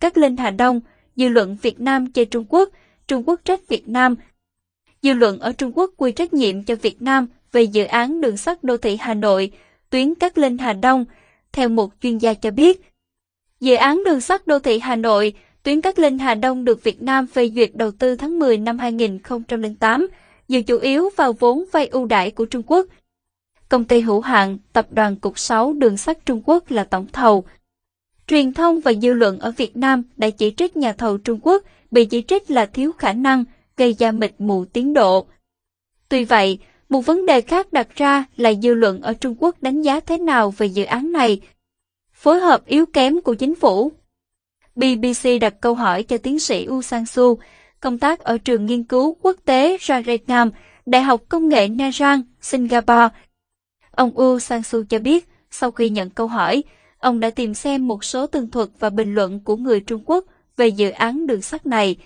các Linh Hà Đông, dư luận Việt Nam chê Trung Quốc, Trung Quốc trách Việt Nam. Dư luận ở Trung Quốc quy trách nhiệm cho Việt Nam về dự án đường sắt đô thị Hà Nội, tuyến các Linh Hà Đông, theo một chuyên gia cho biết. Dự án đường sắt đô thị Hà Nội, tuyến các Linh Hà Đông được Việt Nam phê duyệt đầu tư tháng 10 năm 2008, dựa chủ yếu vào vốn vay ưu đãi của Trung Quốc. Công ty hữu hạn Tập đoàn Cục 6 Đường sắt Trung Quốc là tổng thầu. Truyền thông và dư luận ở Việt Nam đã chỉ trích nhà thầu Trung Quốc bị chỉ trích là thiếu khả năng, gây ra mịt mù tiến độ. Tuy vậy, một vấn đề khác đặt ra là dư luận ở Trung Quốc đánh giá thế nào về dự án này. Phối hợp yếu kém của chính phủ. BBC đặt câu hỏi cho tiến sĩ U Sang Su, công tác ở trường nghiên cứu quốc tế Rajaram, Đại học Công nghệ Nha Trang, Singapore. Ông U Sang Su cho biết, sau khi nhận câu hỏi, ông đã tìm xem một số tường thuật và bình luận của người Trung Quốc về dự án đường sắt này.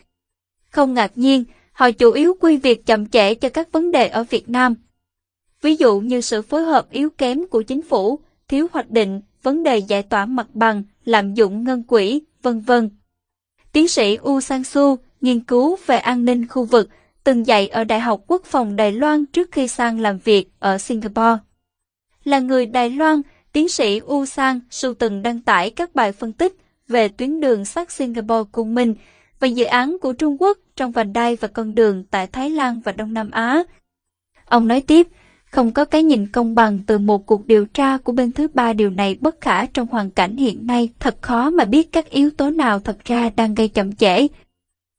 Không ngạc nhiên, họ chủ yếu quy việc chậm trễ cho các vấn đề ở Việt Nam. Ví dụ như sự phối hợp yếu kém của chính phủ, thiếu hoạch định, vấn đề giải tỏa mặt bằng, lạm dụng ngân quỹ, vân vân. Tiến sĩ U Sang Su, nghiên cứu về an ninh khu vực, từng dạy ở Đại học Quốc phòng Đài Loan trước khi sang làm việc ở Singapore. Là người Đài Loan, tiến sĩ U Sang sưu từng đăng tải các bài phân tích về tuyến đường sắt Singapore cùng mình và dự án của Trung Quốc trong vành đai và con đường tại Thái Lan và Đông Nam Á. Ông nói tiếp, không có cái nhìn công bằng từ một cuộc điều tra của bên thứ ba điều này bất khả trong hoàn cảnh hiện nay thật khó mà biết các yếu tố nào thật ra đang gây chậm trễ.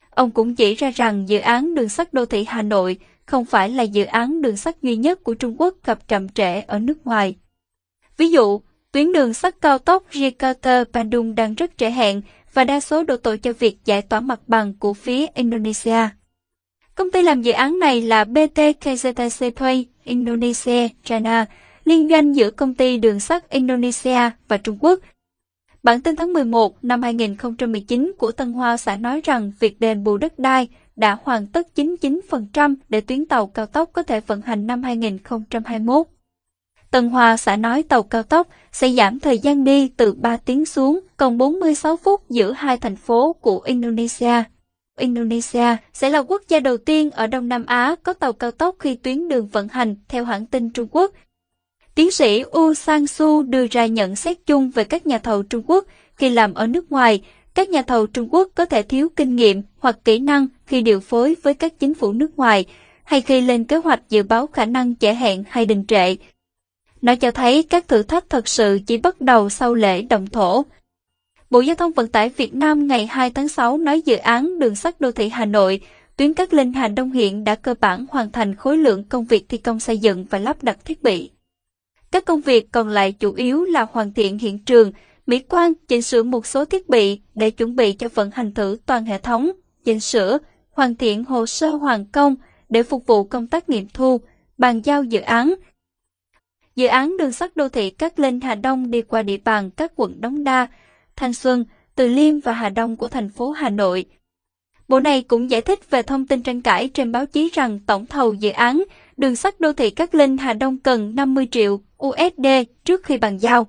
Ông cũng chỉ ra rằng dự án đường sắt đô thị Hà Nội không phải là dự án đường sắt duy nhất của Trung Quốc gặp chậm trễ ở nước ngoài. Ví dụ, tuyến đường sắt cao tốc Jakarta-Bandung đang rất trễ hẹn và đa số đổ tội cho việc giải tỏa mặt bằng của phía Indonesia. Công ty làm dự án này là BT KZTC Play Indonesia China, liên doanh giữa công ty đường sắt Indonesia và Trung Quốc. Bản tin tháng 11 năm 2019 của Tân Hoa xã nói rằng việc đền bù đất đai đã hoàn tất 99% để tuyến tàu cao tốc có thể vận hành năm 2021. Tân Hoa xã nói tàu cao tốc sẽ giảm thời gian đi từ 3 tiếng xuống còn 46 phút giữa hai thành phố của Indonesia. Indonesia sẽ là quốc gia đầu tiên ở Đông Nam Á có tàu cao tốc khi tuyến đường vận hành theo hãng tin Trung Quốc. Tiến sĩ U Sang Su đưa ra nhận xét chung về các nhà thầu Trung Quốc khi làm ở nước ngoài. Các nhà thầu Trung Quốc có thể thiếu kinh nghiệm hoặc kỹ năng khi điều phối với các chính phủ nước ngoài, hay khi lên kế hoạch dự báo khả năng trễ hẹn hay đình trệ. Nó cho thấy các thử thách thật sự chỉ bắt đầu sau lễ động thổ. Bộ Giao thông Vận tải Việt Nam ngày 2 tháng 6 nói dự án đường sắt đô thị Hà Nội, tuyến Cát Linh Hà Đông hiện đã cơ bản hoàn thành khối lượng công việc thi công xây dựng và lắp đặt thiết bị. Các công việc còn lại chủ yếu là hoàn thiện hiện trường, mỹ quan, chỉnh sửa một số thiết bị để chuẩn bị cho vận hành thử toàn hệ thống, chỉnh sửa, hoàn thiện hồ sơ hoàn công để phục vụ công tác nghiệm thu, bàn giao dự án. Dự án đường sắt đô thị Cát Linh Hà Đông đi qua địa bàn các quận Đống Đa, Thanh Xuân, Từ Liêm và Hà Đông của thành phố Hà Nội. Bộ này cũng giải thích về thông tin tranh cãi trên báo chí rằng tổng thầu dự án đường sắt đô thị Cát Linh Hà Đông cần 50 triệu USD trước khi bàn giao.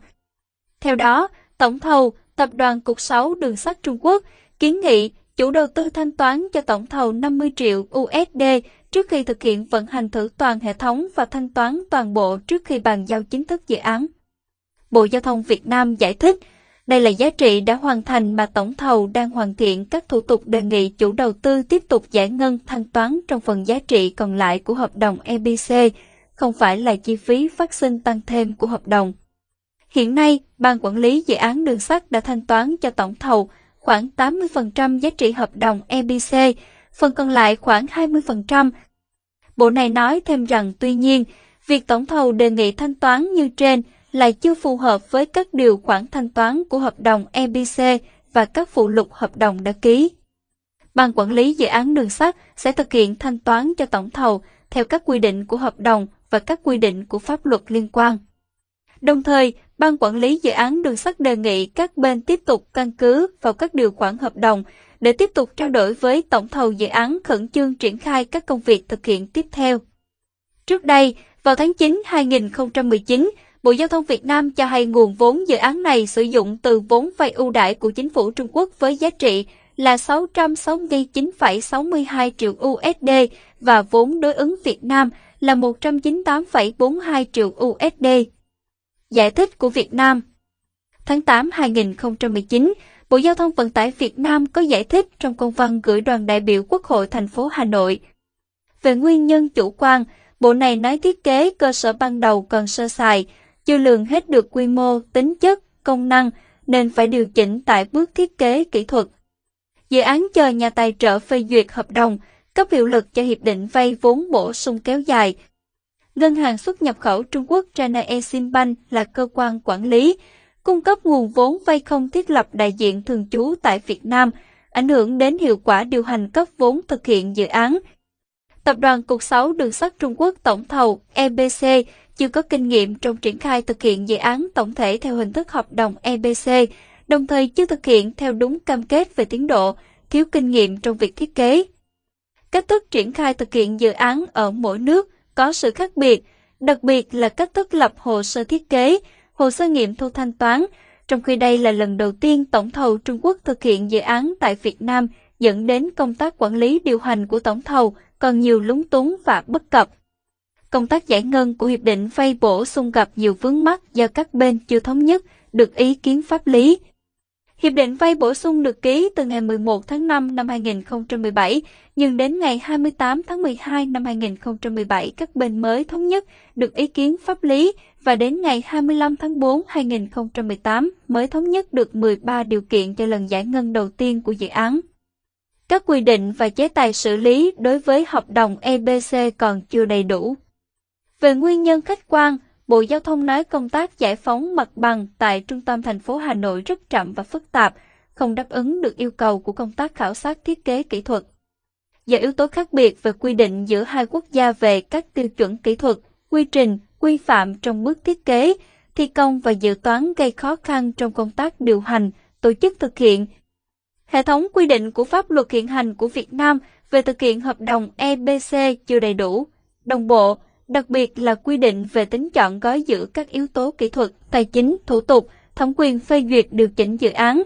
Theo đó, tổng thầu Tập đoàn Cục 6 Đường sắt Trung Quốc kiến nghị chủ đầu tư thanh toán cho tổng thầu 50 triệu USD trước khi thực hiện vận hành thử toàn hệ thống và thanh toán toàn bộ trước khi bàn giao chính thức dự án. Bộ Giao thông Việt Nam giải thích, đây là giá trị đã hoàn thành mà tổng thầu đang hoàn thiện các thủ tục đề nghị chủ đầu tư tiếp tục giải ngân thanh toán trong phần giá trị còn lại của hợp đồng EBC, không phải là chi phí phát sinh tăng thêm của hợp đồng. Hiện nay, Ban Quản lý Dự án Đường sắt đã thanh toán cho tổng thầu khoảng 80% giá trị hợp đồng EBC, phần còn lại khoảng 20%. Bộ này nói thêm rằng tuy nhiên, việc tổng thầu đề nghị thanh toán như trên lại chưa phù hợp với các điều khoản thanh toán của hợp đồng EBC và các phụ lục hợp đồng đã ký. Ban quản lý dự án đường sắt sẽ thực hiện thanh toán cho tổng thầu theo các quy định của hợp đồng và các quy định của pháp luật liên quan. Đồng thời, Ban quản lý dự án đường sắt đề nghị các bên tiếp tục căn cứ vào các điều khoản hợp đồng để tiếp tục trao đổi với tổng thầu dự án khẩn trương triển khai các công việc thực hiện tiếp theo. Trước đây, vào tháng 9 2019, Bộ Giao thông Việt Nam cho hay nguồn vốn dự án này sử dụng từ vốn vay ưu đãi của chính phủ Trung Quốc với giá trị là 669,62 triệu USD và vốn đối ứng Việt Nam là 198,42 triệu USD. Giải thích của Việt Nam Tháng 8 2019, Bộ Giao thông Vận tải Việt Nam có giải thích trong công văn gửi đoàn đại biểu Quốc hội thành phố Hà Nội. Về nguyên nhân chủ quan, Bộ này nói thiết kế cơ sở ban đầu còn sơ sài, chưa lường hết được quy mô, tính chất, công năng, nên phải điều chỉnh tại bước thiết kế kỹ thuật. Dự án chờ nhà tài trợ phê duyệt hợp đồng, cấp hiệu lực cho hiệp định vay vốn bổ sung kéo dài. Ngân hàng xuất nhập khẩu Trung Quốc China Eximbank là cơ quan quản lý, cung cấp nguồn vốn vay không thiết lập đại diện thường trú tại Việt Nam, ảnh hưởng đến hiệu quả điều hành cấp vốn thực hiện dự án. Tập đoàn Cục 6 Đường sắt Trung Quốc tổng thầu EBC chưa có kinh nghiệm trong triển khai thực hiện dự án tổng thể theo hình thức hợp đồng EBC, đồng thời chưa thực hiện theo đúng cam kết về tiến độ, thiếu kinh nghiệm trong việc thiết kế. Cách thức triển khai thực hiện dự án ở mỗi nước có sự khác biệt, đặc biệt là cách thức lập hồ sơ thiết kế, hồ sơ nghiệm thu thanh toán, trong khi đây là lần đầu tiên tổng thầu Trung Quốc thực hiện dự án tại Việt Nam dẫn đến công tác quản lý điều hành của tổng thầu còn nhiều lúng túng và bất cập. Công tác giải ngân của hiệp định vay bổ sung gặp nhiều vướng mắc do các bên chưa thống nhất được ý kiến pháp lý. Hiệp định vay bổ sung được ký từ ngày 11 tháng 5 năm 2017, nhưng đến ngày 28 tháng 12 năm 2017 các bên mới thống nhất được ý kiến pháp lý và đến ngày 25 tháng 4 2018 mới thống nhất được 13 điều kiện cho lần giải ngân đầu tiên của dự án. Các quy định và chế tài xử lý đối với hợp đồng EBC còn chưa đầy đủ. Về nguyên nhân khách quan, Bộ Giao thông nói công tác giải phóng mặt bằng tại trung tâm thành phố Hà Nội rất chậm và phức tạp, không đáp ứng được yêu cầu của công tác khảo sát thiết kế kỹ thuật. Do yếu tố khác biệt về quy định giữa hai quốc gia về các tiêu chuẩn kỹ thuật, quy trình, quy phạm trong bước thiết kế, thi công và dự toán gây khó khăn trong công tác điều hành, tổ chức thực hiện. Hệ thống quy định của pháp luật hiện hành của Việt Nam về thực hiện hợp đồng EBC chưa đầy đủ, đồng bộ, đặc biệt là quy định về tính chọn gói giữa các yếu tố kỹ thuật, tài chính, thủ tục, thẩm quyền phê duyệt điều chỉnh dự án.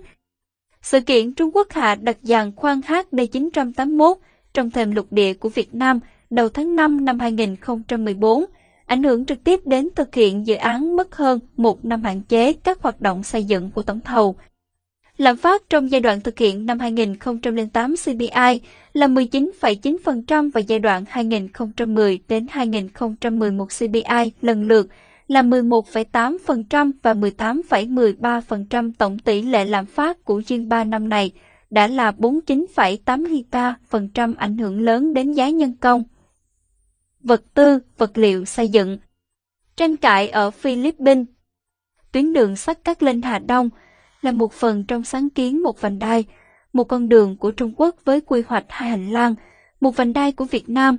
Sự kiện Trung Quốc hạ đặt dàn khoan HD981 trong thềm lục địa của Việt Nam đầu tháng 5 năm 2014, ảnh hưởng trực tiếp đến thực hiện dự án mất hơn một năm hạn chế các hoạt động xây dựng của tổng thầu. Lạm phát trong giai đoạn thực hiện năm 2008 CPI là 19,9% và giai đoạn 2010 đến 2011 CPI lần lượt là 11,8% và 18,13% tổng tỷ lệ lạm phát của riêng 3 năm này đã là 49,83% ảnh hưởng lớn đến giá nhân công, vật tư, vật liệu xây dựng. Tranh cãi ở Philippines Tuyến đường sắt Cát Linh Hà Đông là một phần trong sáng kiến một vành đai, một con đường của Trung Quốc với quy hoạch hai hành lang, một vành đai của Việt Nam.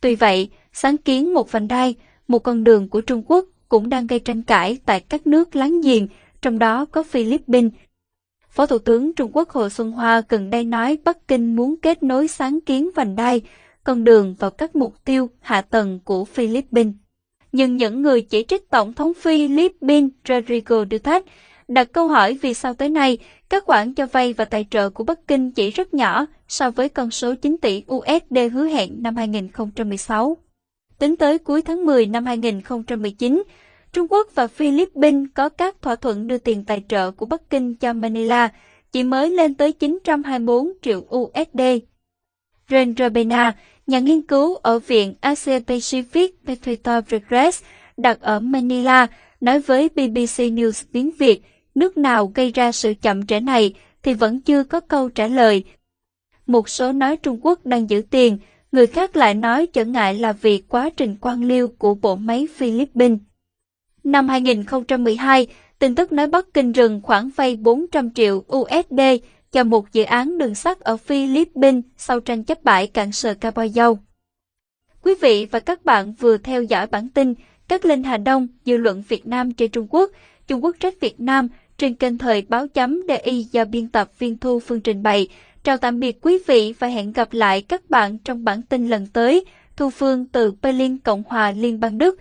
Tuy vậy, sáng kiến một vành đai, một con đường của Trung Quốc cũng đang gây tranh cãi tại các nước láng giềng, trong đó có Philippines. Phó Thủ tướng Trung Quốc Hồ Xuân Hoa gần đây nói Bắc Kinh muốn kết nối sáng kiến vành đai, con đường vào các mục tiêu hạ tầng của Philippines. Nhưng những người chỉ trích Tổng thống Philippines Rodrigo Duterte đặt câu hỏi vì sao tới nay các khoản cho vay và tài trợ của Bắc Kinh chỉ rất nhỏ so với con số 9 tỷ USD hứa hẹn năm 2016. Tính tới cuối tháng 10 năm 2019, Trung Quốc và Philippines có các thỏa thuận đưa tiền tài trợ của Bắc Kinh cho Manila chỉ mới lên tới 924 triệu USD. Ren Rabena, nhà nghiên cứu ở Viện Asia Pacific Petrito Regress đặt ở Manila, nói với BBC News tiếng Việt, nước nào gây ra sự chậm trễ này thì vẫn chưa có câu trả lời. Một số nói Trung Quốc đang giữ tiền, người khác lại nói trở ngại là vì quá trình quan liêu của bộ máy Philippines. Năm 2012, tin tức nói Bắc Kinh rừng khoảng vay 400 triệu USD cho một dự án đường sắt ở Philippines sau tranh chấp bãi cạn sờ Caboyao. Quý vị và các bạn vừa theo dõi bản tin Các Linh Hà Đông, dư luận Việt Nam trên Trung Quốc, Trung Quốc trách Việt Nam trên kênh thời báo chấm DI do biên tập viên Thu Phương trình bày. Chào tạm biệt quý vị và hẹn gặp lại các bạn trong bản tin lần tới. Thu Phương từ Berlin, Cộng hòa Liên bang Đức.